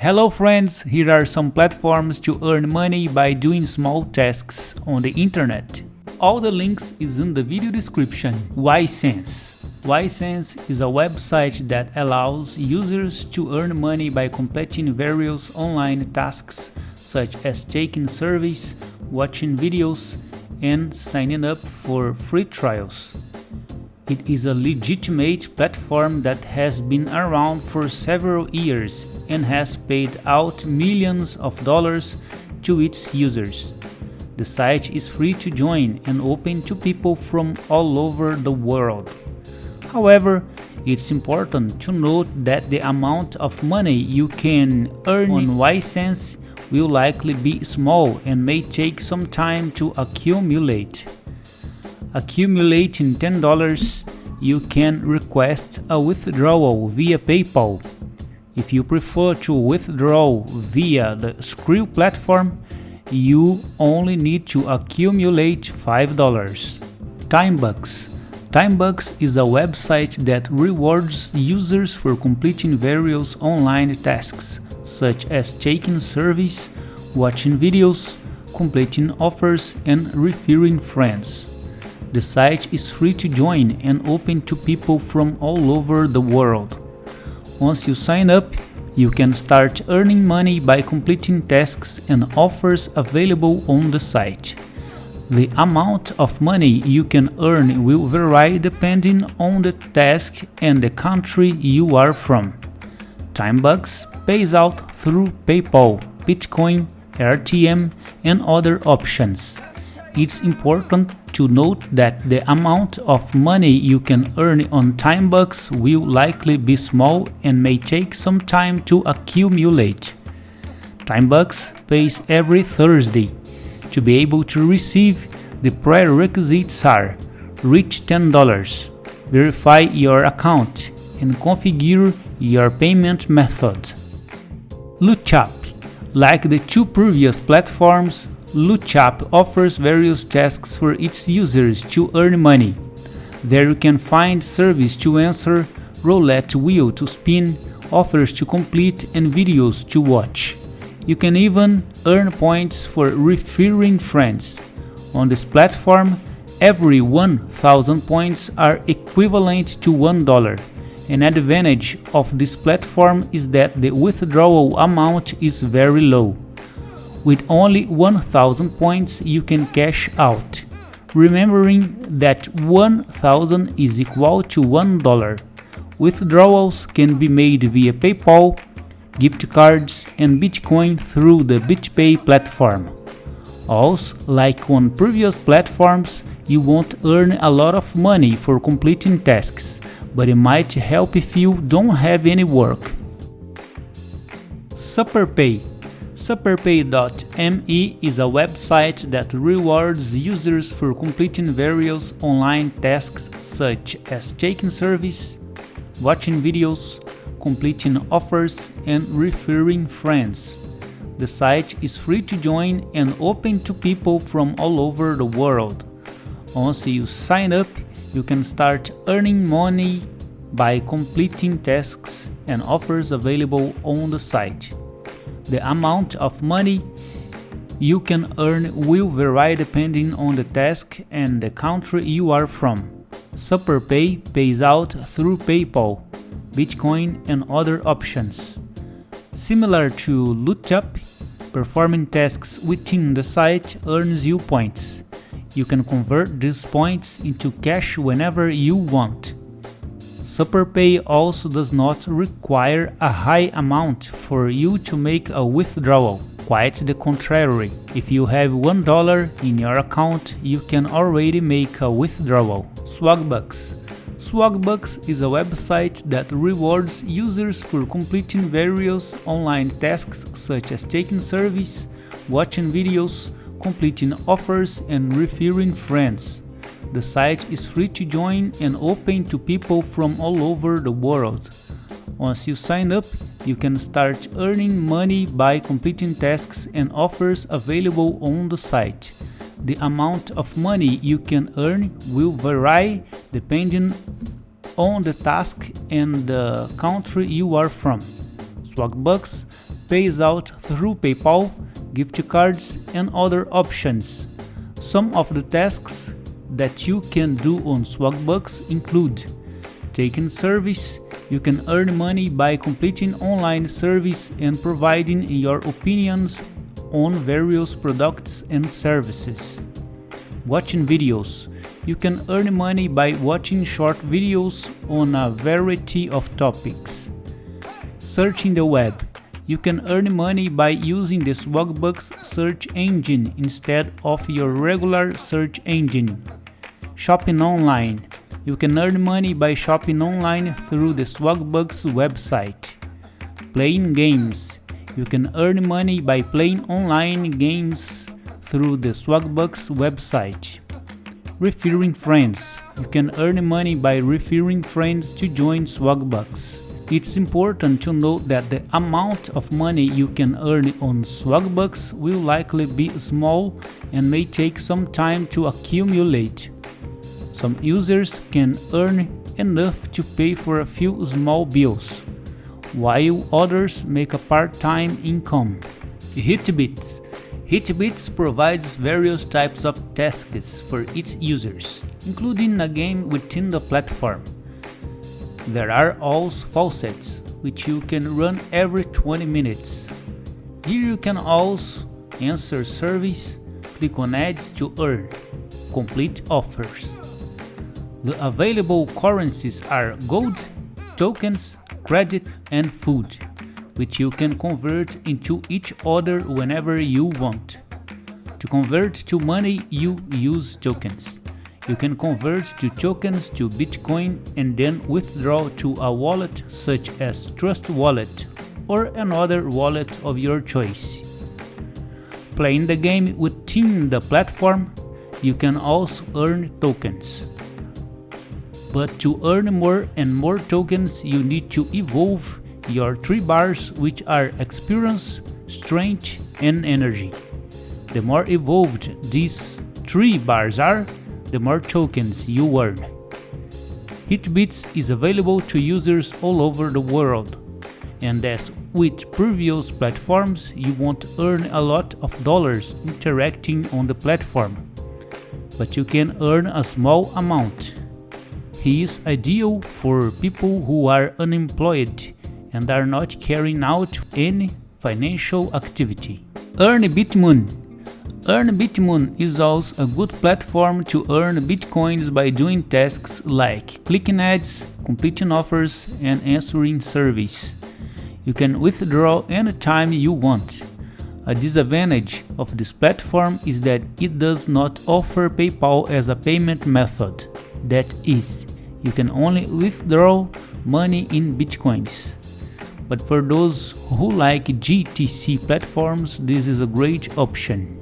Hello friends, here are some platforms to earn money by doing small tasks on the internet. All the links is in the video description. Ysense Ysense is a website that allows users to earn money by completing various online tasks such as taking surveys, watching videos, and signing up for free trials. It is a legitimate platform that has been around for several years and has paid out millions of dollars to its users. The site is free to join and open to people from all over the world. However, it's important to note that the amount of money you can earn on Ysense will likely be small and may take some time to accumulate. Accumulating $10, you can request a withdrawal via PayPal. If you prefer to withdraw via the Skrill platform, you only need to accumulate $5. Timebucks Timebucks is a website that rewards users for completing various online tasks, such as taking surveys, watching videos, completing offers, and referring friends. The site is free to join and open to people from all over the world. Once you sign up, you can start earning money by completing tasks and offers available on the site. The amount of money you can earn will vary depending on the task and the country you are from. Timebucks pays out through PayPal, Bitcoin, AirTM and other options. It's important to note that the amount of money you can earn on Timebucks will likely be small and may take some time to accumulate. Timebucks pays every Thursday. To be able to receive, the prerequisites are reach $10, verify your account, and configure your payment method. Lootup Like the two previous platforms, Lootup offers various tasks for its users to earn money. There you can find service to answer, roulette wheel to spin, offers to complete and videos to watch. You can even earn points for referring friends. On this platform, every 1000 points are equivalent to $1. An advantage of this platform is that the withdrawal amount is very low. With only 1000 points you can cash out, remembering that 1000 is equal to $1. Withdrawals can be made via PayPal, gift cards and Bitcoin through the BitPay platform. Also, like on previous platforms, you won't earn a lot of money for completing tasks, but it might help if you don't have any work. SuperPay Superpay.me is a website that rewards users for completing various online tasks such as taking service, watching videos, completing offers, and referring friends. The site is free to join and open to people from all over the world. Once you sign up, you can start earning money by completing tasks and offers available on the site. The amount of money you can earn will vary depending on the task and the country you are from. SuperPay pays out through PayPal, Bitcoin and other options. Similar to Lootup, performing tasks within the site earns you points. You can convert these points into cash whenever you want. SuperPay also does not require a high amount for you to make a withdrawal. Quite the contrary, if you have $1 in your account, you can already make a withdrawal. Swagbucks Swagbucks is a website that rewards users for completing various online tasks such as taking surveys, watching videos, completing offers and referring friends. The site is free to join and open to people from all over the world. Once you sign up, you can start earning money by completing tasks and offers available on the site. The amount of money you can earn will vary depending on the task and the country you are from. Swagbucks pays out through PayPal, gift cards and other options. Some of the tasks that you can do on Swagbucks include taking service, you can earn money by completing online service and providing your opinions on various products and services. Watching videos, you can earn money by watching short videos on a variety of topics. Searching the web, you can earn money by using the Swagbucks search engine instead of your regular search engine. Shopping online. You can earn money by shopping online through the Swagbucks website. Playing games. You can earn money by playing online games through the Swagbucks website. Referring friends. You can earn money by referring friends to join Swagbucks. It's important to note that the amount of money you can earn on Swagbucks will likely be small and may take some time to accumulate. Some users can earn enough to pay for a few small bills, while others make a part-time income. Hitbits Hitbits provides various types of tasks for its users, including a game within the platform. There are also faucets, which you can run every 20 minutes. Here you can also answer surveys, click on ads to earn, complete offers. The available currencies are gold, tokens, credit and food, which you can convert into each other whenever you want. To convert to money you use tokens. You can convert to tokens to Bitcoin and then withdraw to a wallet such as Trust Wallet or another wallet of your choice. Playing the game within the platform, you can also earn tokens. But to earn more and more tokens, you need to evolve your three bars which are experience, strength and energy. The more evolved these three bars are, the more tokens you earn. Hitbits is available to users all over the world, and as with previous platforms, you won't earn a lot of dollars interacting on the platform, but you can earn a small amount. He is ideal for people who are unemployed and are not carrying out any financial activity. Earn Bitmoon Earn Bitmoon is also a good platform to earn bitcoins by doing tasks like clicking ads, completing offers, and answering surveys. You can withdraw anytime you want. A disadvantage of this platform is that it does not offer PayPal as a payment method. That is, you can only withdraw money in bitcoins. But for those who like GTC platforms, this is a great option.